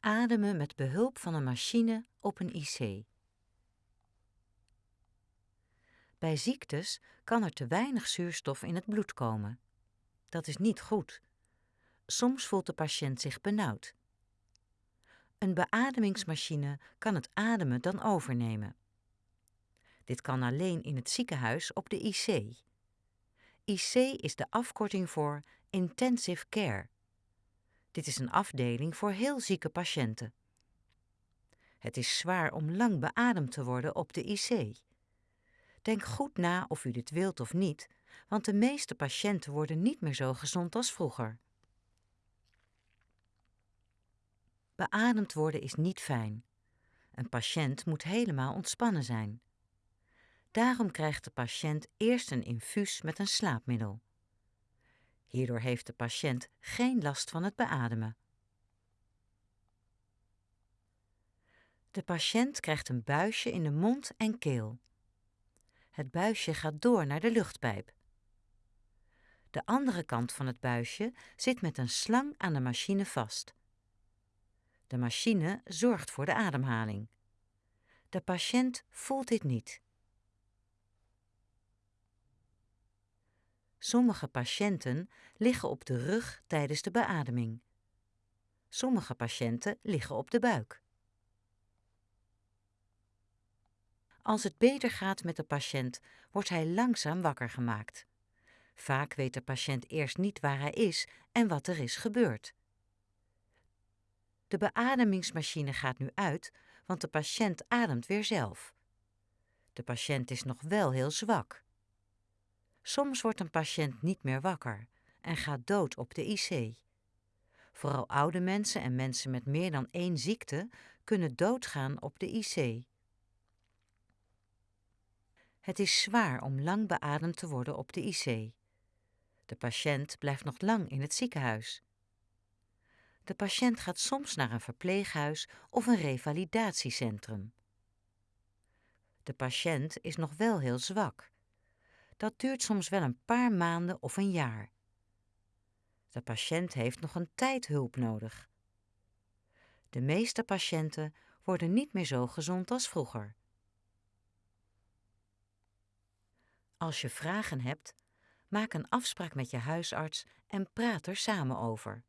Ademen met behulp van een machine op een IC. Bij ziektes kan er te weinig zuurstof in het bloed komen. Dat is niet goed. Soms voelt de patiënt zich benauwd. Een beademingsmachine kan het ademen dan overnemen. Dit kan alleen in het ziekenhuis op de IC. IC is de afkorting voor Intensive Care. Dit is een afdeling voor heel zieke patiënten. Het is zwaar om lang beademd te worden op de IC. Denk goed na of u dit wilt of niet, want de meeste patiënten worden niet meer zo gezond als vroeger. Beademd worden is niet fijn. Een patiënt moet helemaal ontspannen zijn. Daarom krijgt de patiënt eerst een infuus met een slaapmiddel. Hierdoor heeft de patiënt geen last van het beademen. De patiënt krijgt een buisje in de mond en keel. Het buisje gaat door naar de luchtpijp. De andere kant van het buisje zit met een slang aan de machine vast. De machine zorgt voor de ademhaling. De patiënt voelt dit niet. Sommige patiënten liggen op de rug tijdens de beademing. Sommige patiënten liggen op de buik. Als het beter gaat met de patiënt, wordt hij langzaam wakker gemaakt. Vaak weet de patiënt eerst niet waar hij is en wat er is gebeurd. De beademingsmachine gaat nu uit, want de patiënt ademt weer zelf. De patiënt is nog wel heel zwak. Soms wordt een patiënt niet meer wakker en gaat dood op de IC. Vooral oude mensen en mensen met meer dan één ziekte kunnen doodgaan op de IC. Het is zwaar om lang beademd te worden op de IC. De patiënt blijft nog lang in het ziekenhuis. De patiënt gaat soms naar een verpleeghuis of een revalidatiecentrum. De patiënt is nog wel heel zwak. Dat duurt soms wel een paar maanden of een jaar. De patiënt heeft nog een tijd hulp nodig. De meeste patiënten worden niet meer zo gezond als vroeger. Als je vragen hebt, maak een afspraak met je huisarts en praat er samen over.